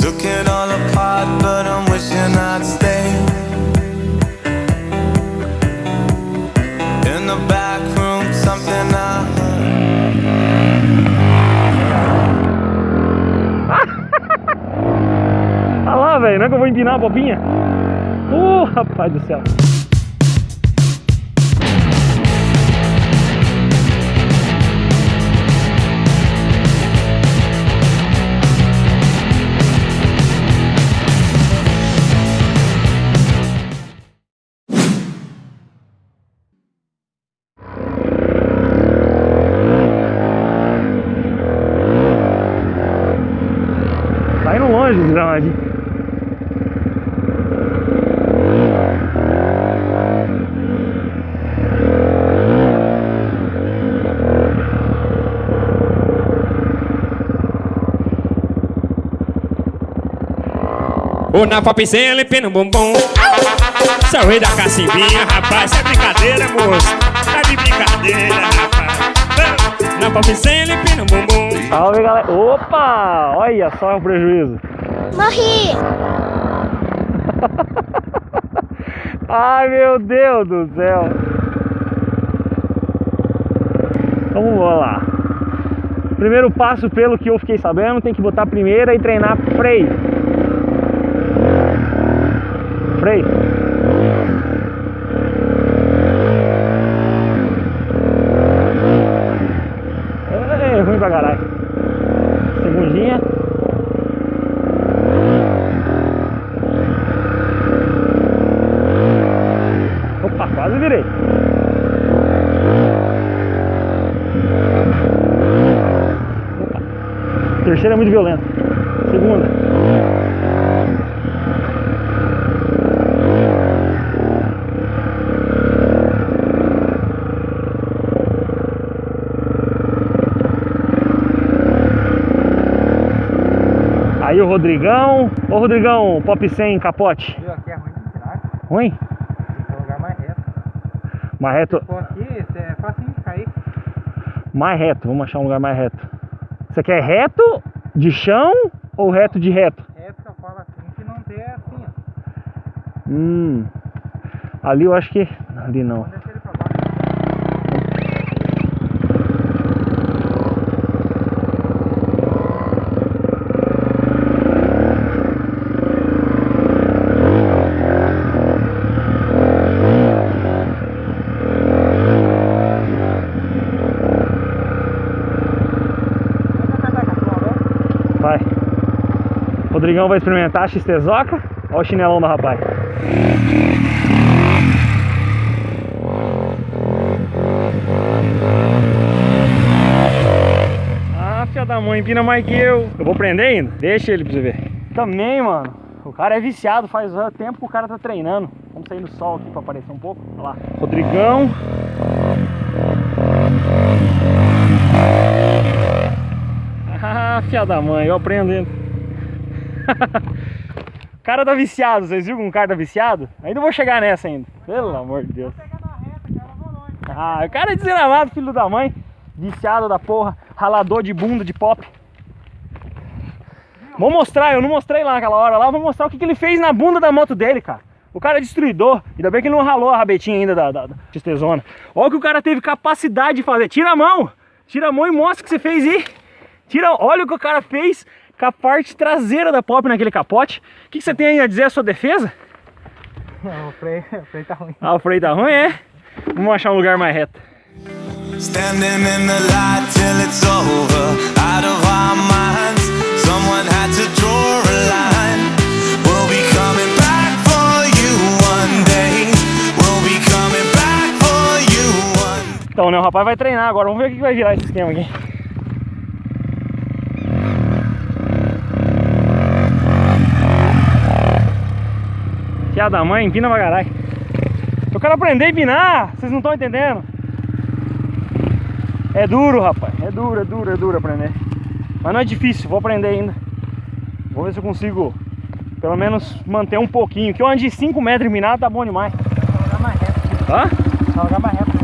Took it all apart, but I'm wishing I'd stay. In the back room, something I heard. Ah lá, velho, não é que eu vou empinar a bobinha? Uh, rapaz do céu. Ô na popzinha limpando o bumbum Sou o rei da cacimbinha, rapaz É brincadeira, moço Tá de brincadeira, rapaz Na popzinha limpando o bumbum Salve galera. Opa! Olha só o prejuízo. Morri! Ai meu Deus do céu. Vamos lá. Primeiro passo, pelo que eu fiquei sabendo, tem que botar a primeira e treinar freio. Freio. É ruim pra caralho. Segundinha. Opa, quase virei. Opa. Terceira é muito violenta. Segunda. Aí o Rodrigão. Ô Rodrigão, pop 100 capote. Viu? Aqui é ruim de tirar. Ruim? Tem que lugar mais reto. Mais reto. Pô, aqui esse é facinho de cair. Mais reto, vamos achar um lugar mais reto. Você quer reto de chão ou reto de reto? Reto que eu falo assim, que não tem assim, ó. Hum. Ali eu acho que. Ali não. Vamos descer ele pra baixo. Vamos tentar com a tua, vamos? Vai. Rodrigão vai experimentar a XTzoca. Olha o chinelão do rapaz. Ah, filha da mãe, empina mais que eu. Eu vou prender ainda? Deixa ele pra você ver. Também, mano. O cara é viciado, faz tempo que o cara tá treinando. Vamos sair no sol aqui pra aparecer um pouco. Olha lá. Rodrigão. Ah, filha da mãe, eu aprendo ainda. O cara tá viciado, vocês viram um cara tá viciado? Ainda vou chegar nessa ainda. Pelo amor de Deus. Ah, o cara é desgramado, filho da mãe. Viciado da porra. Ralador de bunda de pop. Vou mostrar, eu não mostrei lá naquela hora lá. Vou mostrar o que, que ele fez na bunda da moto dele, cara. O cara é destruidor. Ainda bem que ele não ralou a rabetinha ainda da, da, da XT-Zona. Olha o que o cara teve capacidade de fazer. Tira a mão. Tira a mão e mostra o que você fez aí. Tira, olha o que o cara fez com a parte traseira da pop naquele capote. O que, que você tem aí a dizer a sua defesa? Não, o freio, o freio tá ruim. Ah, o freio tá ruim, é? Vamos achar um lugar mais reto. Standing in the light till it's over, out of our minds. Someone had to draw a line. We'll be coming back for you one day. We'll be coming back for you one Então, né, o rapaz vai treinar agora. Vamos ver o que vai virar esse esquema aqui. Filha da mãe, empina pra caralho. Eu quero aprender a empinar, vocês não estão entendendo. É duro, rapaz. É duro, é duro, é duro aprender. Mas não é difícil, vou aprender ainda. Vou ver se eu consigo, pelo menos, manter um pouquinho. Que eu ando de 5 metros empinado, tá bom demais. Lugar mais reto. Hã? Lugar mais reto.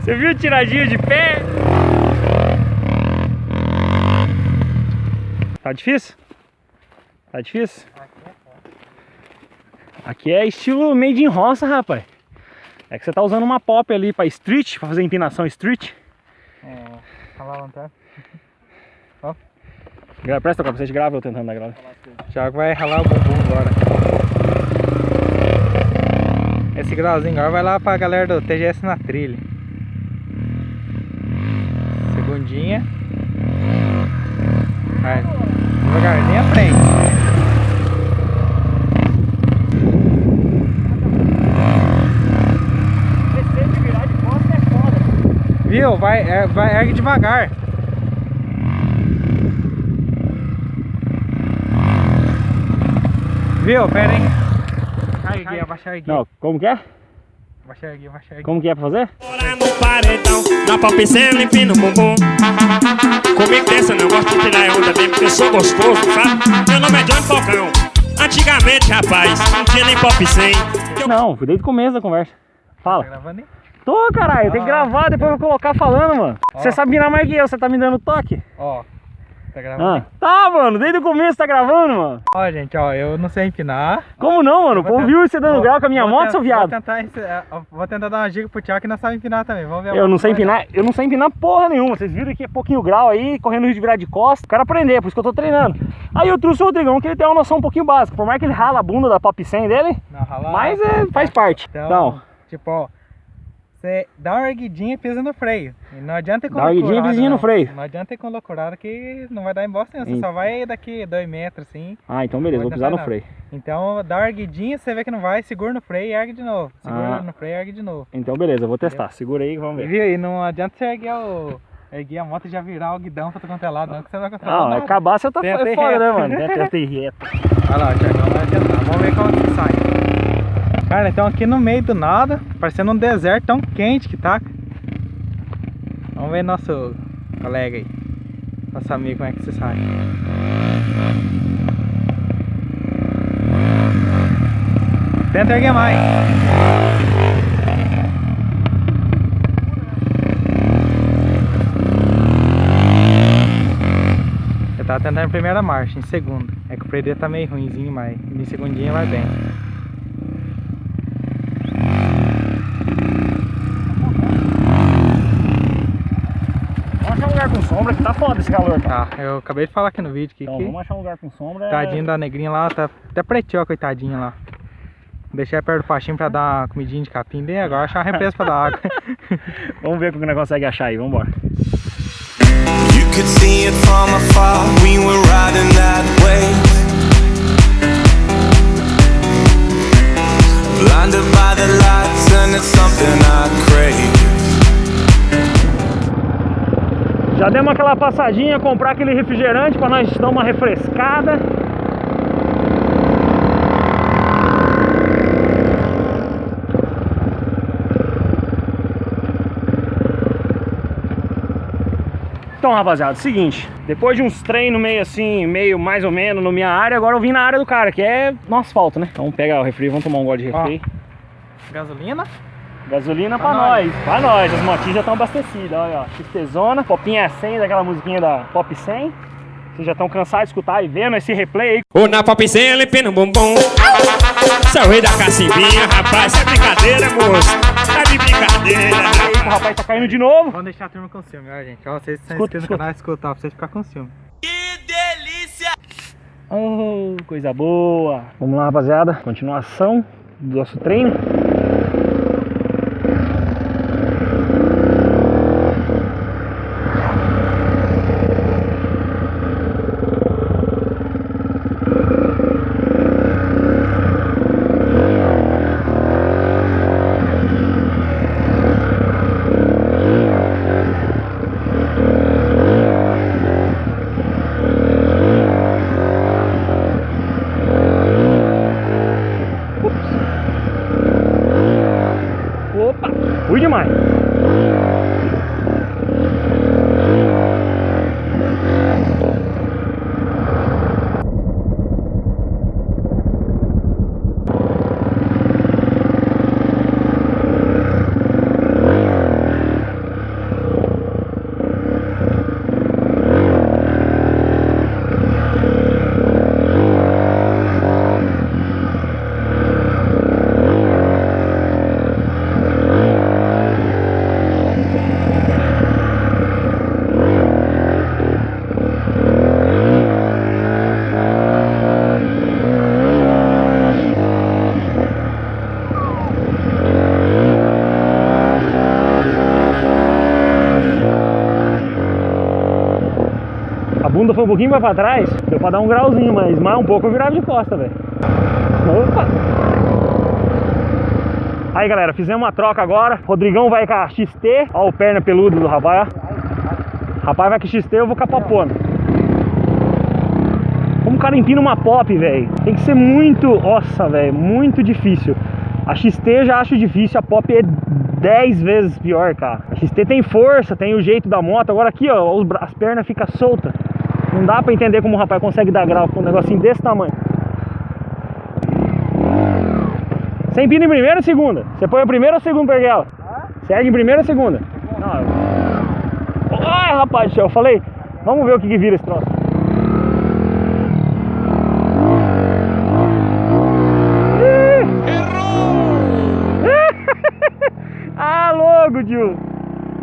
Você viu o tiradinho de pé? Tá difícil? Tá difícil? Aqui é estilo made in roça, rapaz. É que você tá usando uma pop ali pra street, pra fazer empinação street. É, falar lá atrás. Gra- Presta o capacete, grava eu tentando dar grava. O Thiago vai ralar o bumbum agora. Esse grauzinho agora vai lá pra galera do TGS na trilha. Segundinha. Vai. Devagarzinho à frente. Viu? Vai, é, vai ergue devagar. Viu? Pera aí. Aí, Gui, abaixa aí, Gui. Não, como que é? Abaixa abaixa aí. Gui. Como que é pra fazer? Bora no paredão, na bumbum. Comigo dessa não gosto de tirar onda mesmo, porque eu sou gostoso, sabe? Meu nome é Johnny Falcão. Antigamente, rapaz, não tinha nem pop 100. Eu Não, fui desde o começo da conversa. Fala. Tá gravando aí? Tô, caralho, tem que Ah. gravar, depois eu vou colocar falando, mano. Ó. Você sabe mirar mais que eu, você tá me dando toque. Ó. Tá gravando Ah. Tá, mano, desde o começo tá gravando, mano. Ó, gente, ó, eu não sei empinar. Como não, mano? O povo viu você dando vou- grau com a minha moto, seu viado. Vou tentar, é, vou tentar dar uma dica pro Thiago que não sabe empinar também. Vamos ver Eu não sei vai dar. empinar, eu não sei empinar porra nenhuma. Vocês viram que é pouquinho grau aí, correndo risco de virar de costa. Quero aprender, por isso que eu tô treinando. Aí eu trouxe o Rodrigão, que ele tem uma noção um pouquinho básica. Por mais que ele rala a bunda da Pop 100 dele, Não, ralar. mas é, faz parte. Então, Então, tipo, ó. Você dá uma erguidinha e pisa no freio. E não adianta ir com Dá uma erguidinha e loucurada, no não. freio. Não adianta ir com loucurada que não vai dar em bosta nenhuma. Você só vai daqui dois metros assim. ah, então beleza, vou pisar no tentar freio. Então dá uma erguidinha, você vê que não vai, segura no freio e ergue de novo. Segura Ah. no freio e ergue de novo. Então beleza, eu vou testar. Segura aí vamos ver. Viu? E não adianta você erguer, o, erguer a moto e já virar o guidão pra tu quanto é lado, não, que você não vai controlar Não, nada. acabar você tá é foda, né, mano? Ir reto. Olha lá, o Thiagão vai tentar. Vamos ver como que sai. Cara, então aqui no meio do nada, parecendo um deserto tão quente que tá. Vamos ver nosso colega aí. Nosso amigo como é que você sai. Tenta erguer mais. Eu tava tentando em primeira marcha, em segunda. É que o freio tá meio ruimzinho, mas em segundinha vai bem. Vamos achar um lugar com sombra que tá foda esse calor, cara. Tá, eu acabei de falar aqui no vídeo que, Então, que vamos achar um lugar com sombra. tadinho da negrinha lá, tá até preteou, coitadinha lá. Deixei perto do pastinho pra dar uma comidinha de capim dele, agora achar uma represa pra dar água. Vamos ver o que o negócio consegue achar aí, vambora. You could see it from afar. We were riding that wave. Blinded by the lights, and it's something I crave. Já demos aquela passadinha, comprar aquele refrigerante pra nós dar uma refrescada. Então, rapaziada, seguinte, depois de uns treinos meio assim, meio mais ou menos no minha área, agora eu vim na área do cara, que é no asfalto, né? Então pega o refri, vamos tomar um gole de Ó. refri. Gasolina? Gasolina pra, Pra nós. nós. pra nós. As motinhas já estão abastecidas, olha, ó. Popinha 100, daquela musiquinha da Pop 100. Vocês já estão cansados de escutar e vendo esse replay aí. Ou na popicela empina o bumbum. Você é o rei da cacimbinha, rapaz. Isso é brincadeira, moço. Tá de brincadeira, o rapaz. tá caindo de novo. Vamos deixar a turma com ciúme, ó, gente. Ó, vocês estão Escuta, inscritos no canal, escuta, ó, pra vocês ficarem com ciúme. Oh, coisa boa. Vamos lá, rapaziada. Continuação do nosso treino. সময় bunda foi um pouquinho mais pra trás, deu pra dar um grauzinho, mas mais um pouco eu virava de costa, velho. Opa! Aí galera, fizemos uma troca agora. Rodrigão vai com a XT. Ó o perna peludo do rapaz. Rapaz vai com XT, eu vou com a popona. Como o cara empina uma pop, velho. Tem que ser muito, nossa, velho, muito difícil. A XT já acho difícil, a pop é 10 vezes pior, cara. A XT tem força, tem o jeito da moto. Agora aqui, ó, as pernas ficam soltas. Não dá pra entender como o rapaz consegue dar grau com um negocinho desse tamanho. Você empina em primeira ou segunda? Você põe a primeira ou a segunda perguela? Você ergue em primeira ou segunda? Não, eu... Ai, rapaz do céu, eu falei, vamos ver o que, que vira esse troço. ah, louco, tio.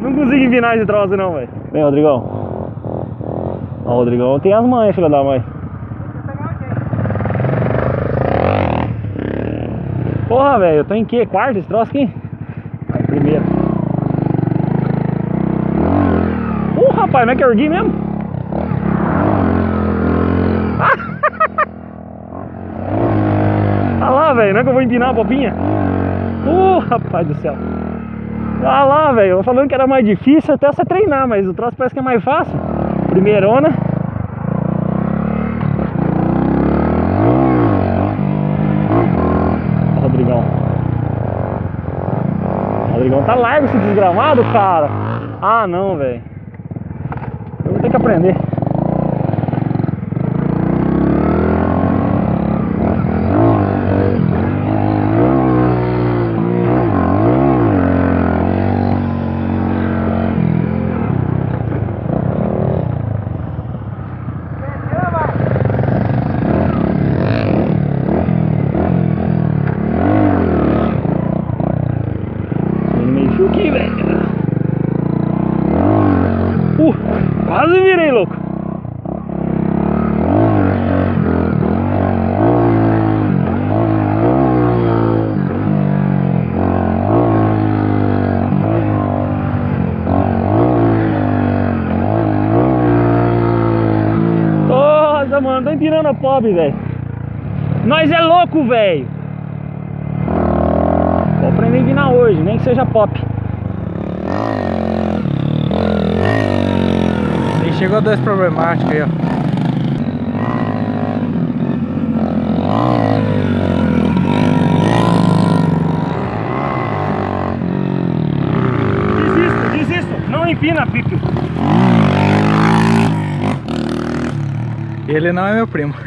Não consigo empinar esse troço não, velho. Vem, Rodrigão. Ó, Rodrigão tem as manhas, filha da mãe. Porra, velho, eu tô em que? Quarto esse troço aqui? Vai, primeiro. Uh, rapaz, não é que eu ergui mesmo? Ah lá, velho, não é que eu vou empinar a popinha? Uh, rapaz do céu. Ah lá, velho, eu falando que era mais difícil até você treinar, mas o troço parece que é mais fácil. Primeirona. Rodrigão tá largo esse desgramado, cara. Ah, não, velho. Eu vou ter que aprender. Quase virei, louco. Nossa, mano, tô empinando a pobre, velho. Nós é louco, velho. Vou aprender a empinar hoje, nem que seja pop. E chegou dois problemáticos aí, ó. Desisto, desisto. Não empina, Pipe. Ele não é meu primo.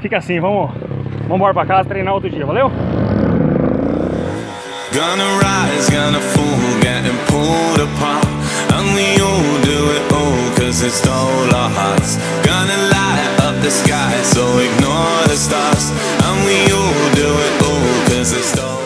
Fica assim, vamos, vamos embora pra casa treinar outro dia, valeu? Gonna rise, gonna fall, getting pulled apart. And we all do it all, cause it stole our hearts. Gonna light up the sky, so ignore the stars. And we all do it all,